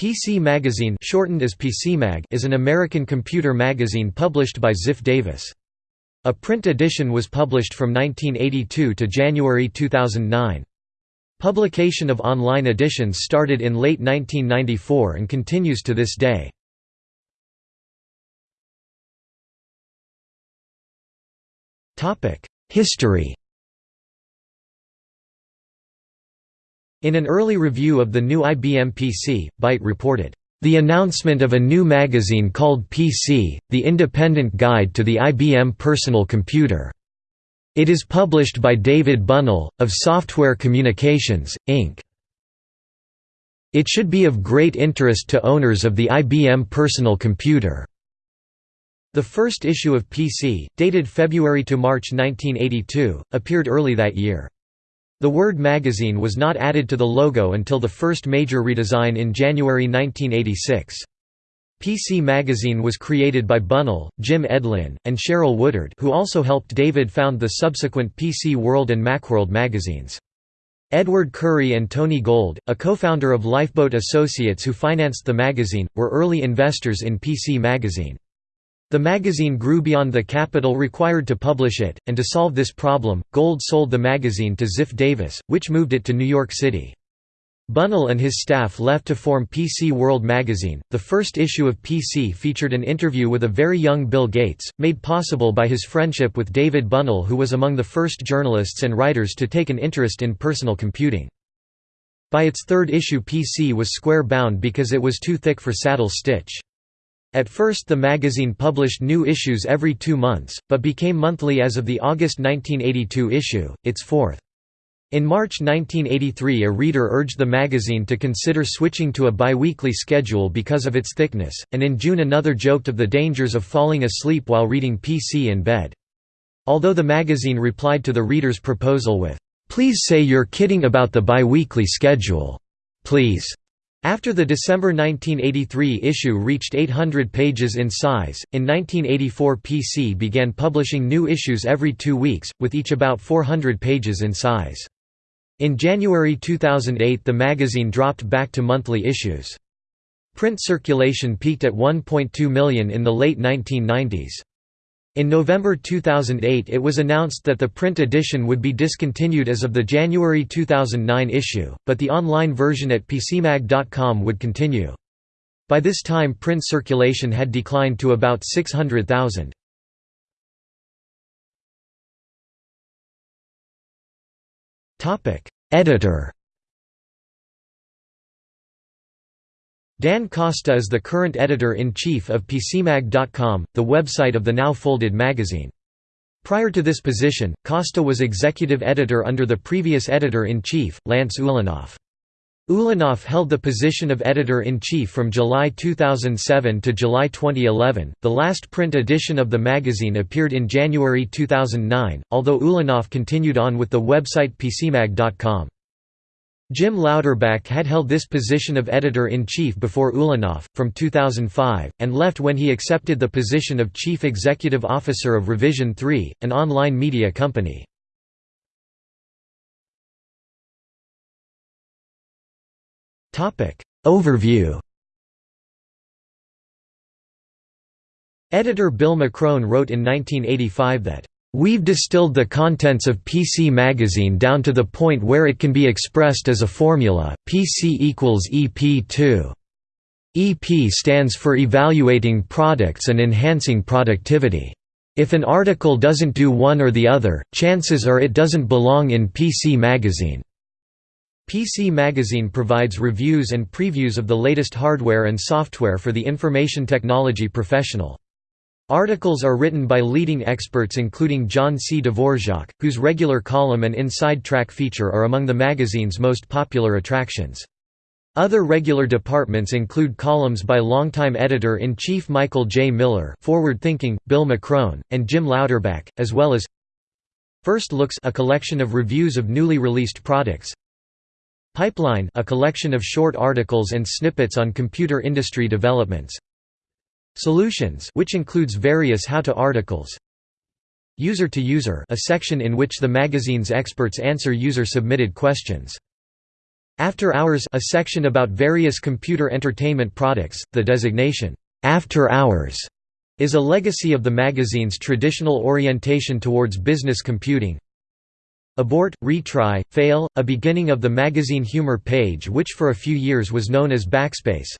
PC Magazine shortened as PCMag is an American computer magazine published by Ziff Davis. A print edition was published from 1982 to January 2009. Publication of online editions started in late 1994 and continues to this day. History In an early review of the new IBM PC, Byte reported, "...the announcement of a new magazine called PC, the Independent Guide to the IBM Personal Computer. It is published by David Bunnell, of Software Communications, Inc. It should be of great interest to owners of the IBM personal computer." The first issue of PC, dated February to March 1982, appeared early that year. The word magazine was not added to the logo until the first major redesign in January 1986. PC Magazine was created by Bunnell, Jim Edlin, and Cheryl Woodard who also helped David found the subsequent PC World and Macworld magazines. Edward Currie and Tony Gold, a co-founder of Lifeboat Associates who financed the magazine, were early investors in PC Magazine. The magazine grew beyond the capital required to publish it, and to solve this problem, Gold sold the magazine to Ziff Davis, which moved it to New York City. Bunnell and his staff left to form PC World magazine. The first issue of PC featured an interview with a very young Bill Gates, made possible by his friendship with David Bunnell, who was among the first journalists and writers to take an interest in personal computing. By its third issue PC was square bound because it was too thick for saddle stitch. At first the magazine published new issues every two months, but became monthly as of the August 1982 issue, its fourth. In March 1983 a reader urged the magazine to consider switching to a biweekly schedule because of its thickness, and in June another joked of the dangers of falling asleep while reading PC in bed. Although the magazine replied to the reader's proposal with, "'Please say you're kidding about the biweekly schedule. Please. After the December 1983 issue reached 800 pages in size, in 1984 PC began publishing new issues every two weeks, with each about 400 pages in size. In January 2008 the magazine dropped back to monthly issues. Print circulation peaked at 1.2 million in the late 1990s. In November 2008 it was announced that the print edition would be discontinued as of the January 2009 issue, but the online version at PCMag.com would continue. By this time print circulation had declined to about 600,000. Editor Dan Costa is the current editor-in-chief of PCMag.com, the website of the now folded magazine. Prior to this position, Costa was executive editor under the previous editor-in-chief, Lance Ulanoff. Ulanoff held the position of editor-in-chief from July 2007 to July 2011. The last print edition of the magazine appeared in January 2009, although Ulanoff continued on with the website PCMag.com. Jim Louderback had held this position of editor-in-chief before Ulanoff, from 2005, and left when he accepted the position of chief executive officer of Revision 3, an online media company. Overview Editor Bill Machrone wrote in 1985 that We've distilled the contents of PC Magazine down to the point where it can be expressed as a formula, PC equals EP2. EP stands for evaluating products and enhancing productivity. If an article doesn't do one or the other, chances are it doesn't belong in PC Magazine. PC Magazine provides reviews and previews of the latest hardware and software for the information technology professional. Articles are written by leading experts including John C. Dvorak, whose regular column and inside track feature are among the magazine's most popular attractions. Other regular departments include columns by longtime editor-in-chief Michael J. Miller Forward Thinking, Bill Machrone, and Jim Louderback, as well as First Looks a collection of reviews of newly released products Pipeline a collection of short articles and snippets on computer industry developments Solutions which includes various how-to articles User to User a section in which the magazine's experts answer user-submitted questions. After Hours a section about various computer entertainment products, the designation, "'After Hours' is a legacy of the magazine's traditional orientation towards business computing. Abort, Retry, Fail, a beginning of the magazine humor page which for a few years was known as Backspace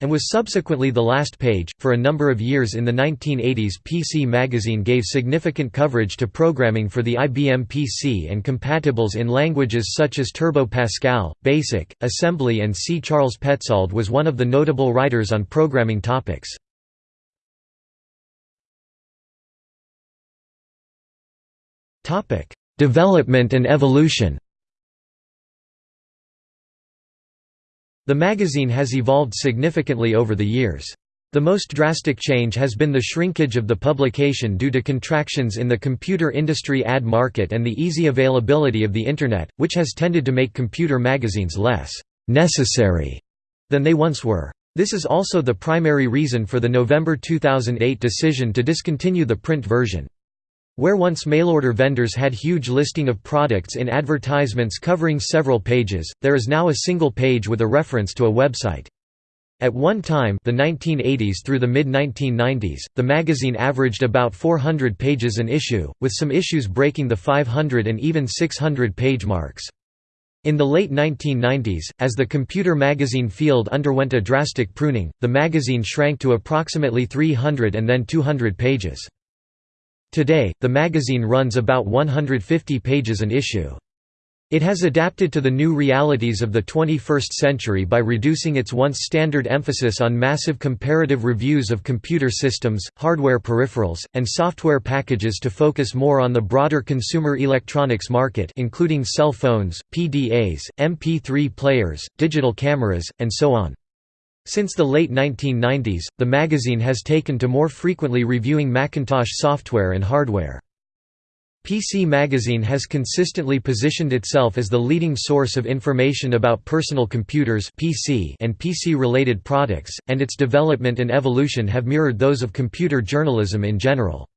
and was subsequently the last page. For a number of years in the 1980s, PC Magazine gave significant coverage to programming for the IBM PC and compatibles in languages such as Turbo Pascal, BASIC, Assembly, and C. Charles Petzold was one of the notable writers on programming topics. Development and evolution The magazine has evolved significantly over the years. The most drastic change has been the shrinkage of the publication due to contractions in the computer industry ad market and the easy availability of the Internet, which has tended to make computer magazines less «necessary» than they once were. This is also the primary reason for the November 2008 decision to discontinue the print version. Where once mail-order vendors had huge listing of products in advertisements covering several pages, there is now a single page with a reference to a website. At one time the 1980s through the mid-1990s, the magazine averaged about 400 pages an issue, with some issues breaking the 500 and even 600 page marks. In the late 1990s, as the computer magazine field underwent a drastic pruning, the magazine shrank to approximately 300 and then 200 pages. Today, the magazine runs about 150 pages an issue. It has adapted to the new realities of the 21st century by reducing its once standard emphasis on massive comparative reviews of computer systems, hardware peripherals, and software packages to focus more on the broader consumer electronics market including cell phones, PDAs, MP3 players, digital cameras, and so on. Since the late 1990s, the magazine has taken to more frequently reviewing Macintosh software and hardware. PC Magazine has consistently positioned itself as the leading source of information about personal computers PC and PC-related products, and its development and evolution have mirrored those of computer journalism in general.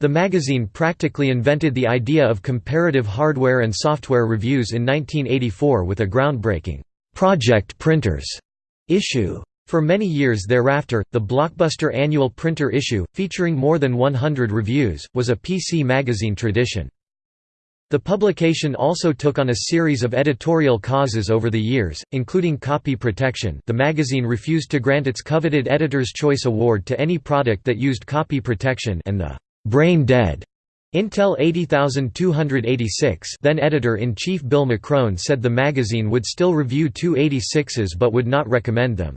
The magazine practically invented the idea of comparative hardware and software reviews in 1984 with a groundbreaking, "'Project Printers' issue. For many years thereafter, the blockbuster annual printer issue, featuring more than 100 reviews, was a PC magazine tradition. The publication also took on a series of editorial causes over the years, including copy protection the magazine refused to grant its coveted Editor's Choice Award to any product that used copy protection and the «brain dead» Intel 80286 then editor-in-chief Bill Machrone said the magazine would still review 286s but would not recommend them.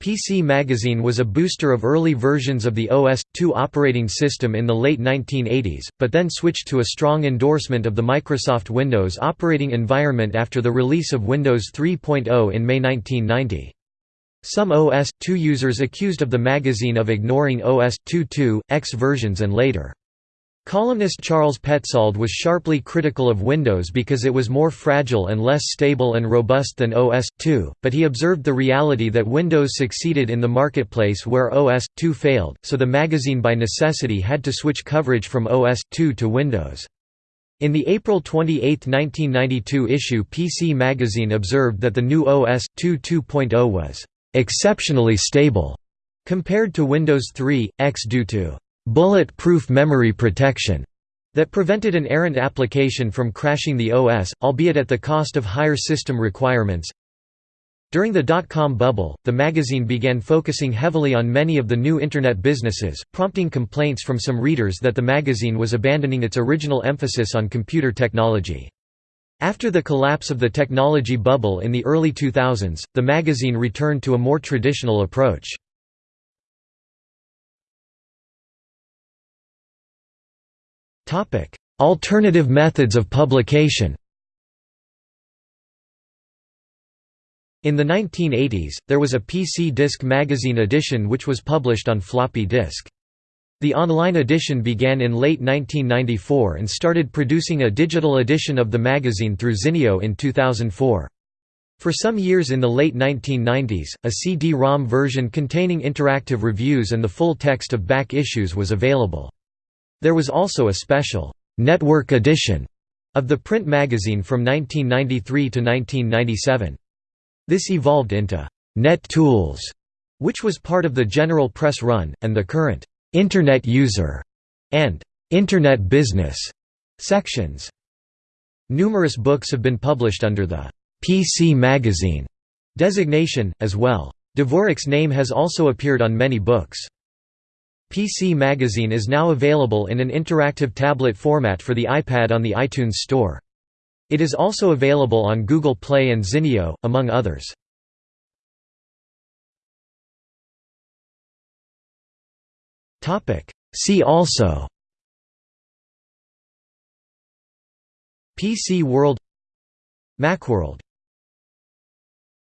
PC Magazine was a booster of early versions of the OS/2 operating system in the late 1980s, but then switched to a strong endorsement of the Microsoft Windows operating environment after the release of Windows 3.0 in May 1990. Some OS/2 users accused of the magazine of ignoring OS/2 X versions and later Columnist Charles Petzold was sharply critical of Windows because it was more fragile and less stable and robust than OS/2, but he observed the reality that Windows succeeded in the marketplace where OS/2 failed, so the magazine by necessity had to switch coverage from OS/2 to Windows. In the April 28, 1992 issue PC Magazine observed that the new OS/2 2.0 was "...exceptionally stable," compared to Windows 3, X due to bullet-proof memory protection that prevented an errant application from crashing the OS, albeit at the cost of higher system requirements. During the dot-com bubble, the magazine began focusing heavily on many of the new Internet businesses, prompting complaints from some readers that the magazine was abandoning its original emphasis on computer technology. After the collapse of the technology bubble in the early 2000s, the magazine returned to a more traditional approach. Alternative methods of publication In the 1980s, there was a PC Disc magazine edition which was published on floppy disk. The online edition began in late 1994 and started producing a digital edition of the magazine through Zinio in 2004. For some years in the late 1990s, a CD-ROM version containing interactive reviews and the full text of back issues was available. There was also a special «network edition» of the print magazine from 1993 to 1997. This evolved into Net Tools, which was part of the General Press Run, and the current Internet User and Internet Business sections. Numerous books have been published under the PC Magazine designation, as well. Dvorak's name has also appeared on many books. PC Magazine is now available in an interactive tablet format for the iPad on the iTunes Store. It is also available on Google Play and Zinio, among others. See also PC World Macworld